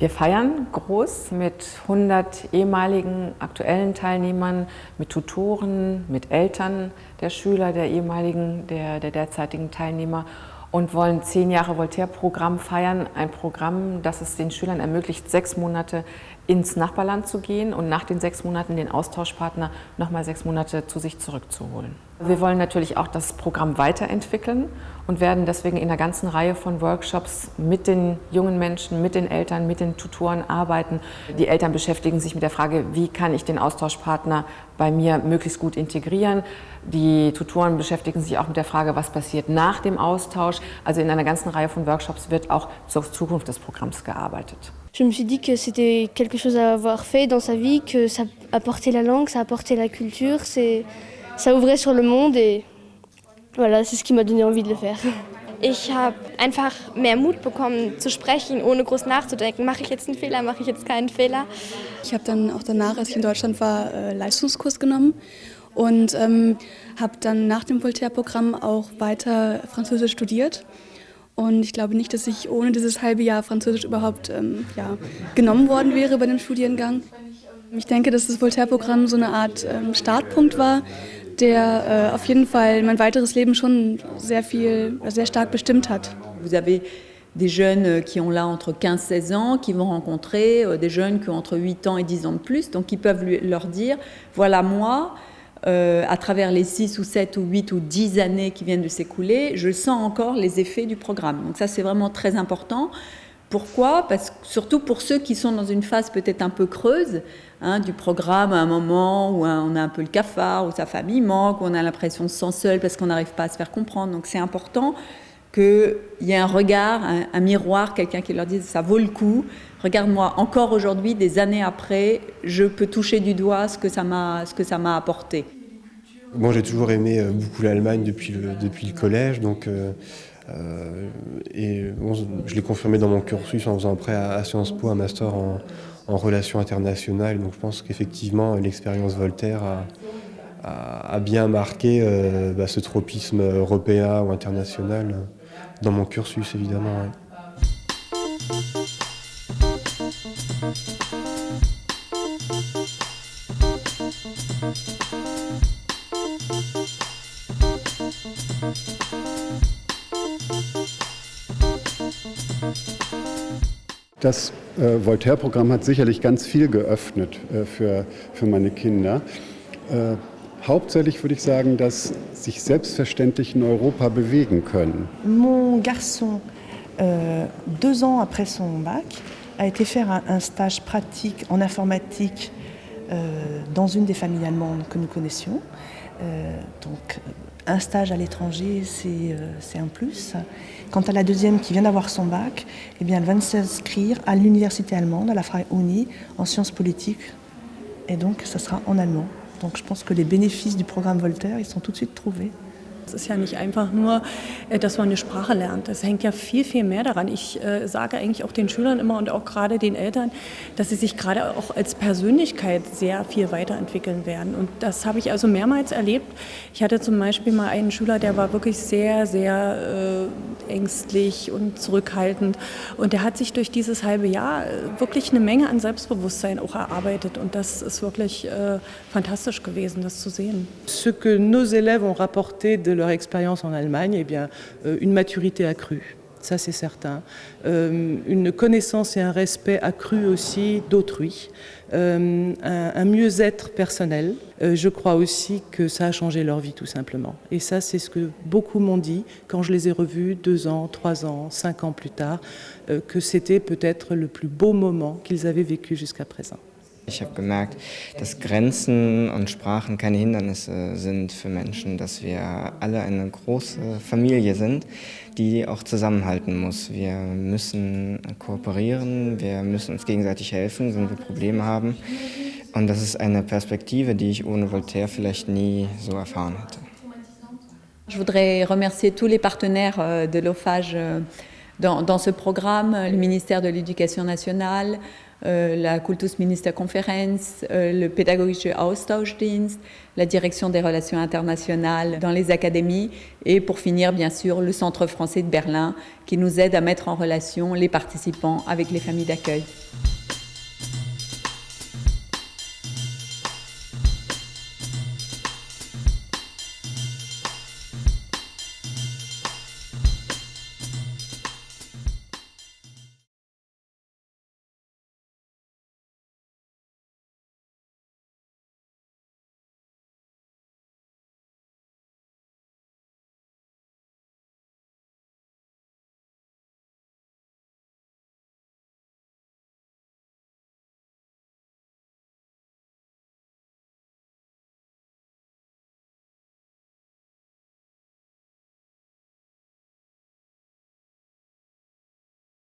Wir feiern groß mit 100 ehemaligen aktuellen Teilnehmern, mit Tutoren, mit Eltern der Schüler, der ehemaligen, der, der derzeitigen Teilnehmer und wollen zehn Jahre Voltaire-Programm feiern. Ein Programm, das es den Schülern ermöglicht, sechs Monate ins Nachbarland zu gehen und nach den sechs Monaten den Austauschpartner nochmal sechs Monate zu sich zurückzuholen. Wir wollen natürlich auch das Programm weiterentwickeln und werden deswegen in einer ganzen Reihe von Workshops mit den jungen Menschen, mit den Eltern, mit den Tutoren arbeiten. Die Eltern beschäftigen sich mit der Frage, wie kann ich den Austauschpartner bei mir möglichst gut integrieren. Die Tutoren beschäftigen sich auch mit der Frage, was passiert nach dem Austausch. Also in einer ganzen Reihe von Workshops wird auch zur Zukunft des Programms gearbeitet. Je me suis dit que c'était quelque chose à avoir fait dans sa vie, que ça apportait la langue, ça apportait la culture, ça ouvrait sur le monde et voilà, c'est ce qui m'a donné envie de le faire. Ich habe einfach mehr Mut bekommen zu sprechen, ohne groß nachzudenken. Mache ich jetzt einen Fehler, mache ich jetzt keinen Fehler? Ich habe dann auch danach, als ich in Deutschland war, äh, Leistungskurs genommen und ähm, habe dann nach dem Voltaire-Programm auch weiter Französisch studiert. Und ich glaube nicht, dass ich ohne dieses halbe Jahr Französisch überhaupt ähm, ja, genommen worden wäre bei dem Studiengang. Ich denke, dass das Voltaire-Programm so eine Art ähm, Startpunkt war, der äh, auf jeden Fall mein weiteres Leben schon sehr viel, sehr stark bestimmt hat. Vous avez des jeunes euh, qui ont là entre 15 et 16 ans, qui vont rencontrer euh, des jeunes qui ont entre 8 ans et 10 ans de plus, donc ils peuvent leur dire, voilà moi, euh, à travers les 6 ou 7 ou 8 ou 10 années qui viennent de s'écouler, je sens encore les effets du programme. Donc ça, c'est vraiment très important. Pourquoi? Parce surtout pour ceux qui sont dans une phase peut-être un peu creuse hein, du programme, à un moment où on a un peu le cafard, où sa famille manque, où on a l'impression de se sentir seul parce qu'on n'arrive pas à se faire comprendre. Donc c'est important qu'il y ait un regard, un, un miroir, quelqu'un qui leur dise ça vaut le coup. Regarde-moi, encore aujourd'hui, des années après, je peux toucher du doigt ce que ça m'a, apporté. Moi, j'ai toujours aimé euh, beaucoup l'Allemagne depuis le, depuis le collège, donc euh, euh, et je l'ai confirmé dans mon cursus en faisant après à, à Sciences Po un master en, relations internationales. Donc, je pense qu'effectivement, l'expérience Voltaire a, bien marqué bah, ce tropisme européen ou international dans mon cursus, évidemment. Ouais. Das äh, Voltaire-Programm hat sicherlich ganz viel geöffnet äh, für, für meine Kinder. Äh, hauptsächlich würde ich sagen, dass sich selbstverständlich in Europa bewegen können. Mon garçon, euh, deux ans après son bac, a été faire un, stage pratique en informatique euh, dans une des familles allemandes que nous connaissions. Euh, donc un stage à l'étranger, c'est un plus. Quant à la deuxième qui vient d'avoir son bac, eh bien, elle va s'inscrire à l'université allemande, à la Freie Uni, en sciences politiques. Et donc, ça sera en allemand. Donc je pense que les bénéfices du programme Voltaire, ils sont tout de suite trouvés. Es ist ja nicht einfach nur, äh, dass man eine Sprache lernt. Es hängt ja viel, viel mehr daran. Ich äh, sage eigentlich auch den Schülern immer und auch gerade den Eltern, dass sie sich gerade auch als Persönlichkeit sehr viel weiterentwickeln werden. Und das habe ich also mehrmals erlebt. Ich hatte zum Beispiel mal einen Schüler, der war wirklich sehr, sehr äh, ängstlich und zurückhaltend. Und der hat sich durch dieses halbe Jahr äh, wirklich eine Menge an Selbstbewusstsein auch erarbeitet. Und das ist wirklich äh, fantastisch gewesen, das zu sehen. Ce que nos élèves ont rapporté de leur expérience en Allemagne, eh bien, euh, une maturité accrue. Ça, c'est certain. Euh, une connaissance et un respect accru aussi d'autrui. Euh, un, mieux-être personnel. Je crois aussi que ça a changé leur vie, tout simplement. Et ça, c'est ce que beaucoup m'ont dit quand je les ai revus deux ans, trois ans, cinq ans plus tard, que c'était peut-être le plus beau moment qu'ils avaient vécu jusqu'à présent. Ich habe gemerkt, dass Grenzen und Sprachen keine Hindernisse sind für Menschen, dass wir alle eine große Familie sind, die auch zusammenhalten muss. Wir müssen kooperieren, wir müssen uns gegenseitig helfen, wenn wir Probleme haben. Und das ist eine Perspektive, die ich ohne Voltaire vielleicht nie so erfahren hätte. Je voudrais remercier tous les partenaires euh, de l'OFAGE euh, dans, dans ce programme, le ministère de l'Éducation nationale, la Kultusministerkonferenz, euh, le Pädagogische Austauschdienst, la direction des relations internationales dans les académies et pour finir bien sûr le Centre français de Berlin qui nous aide à mettre en relation les participants avec les familles d'accueil.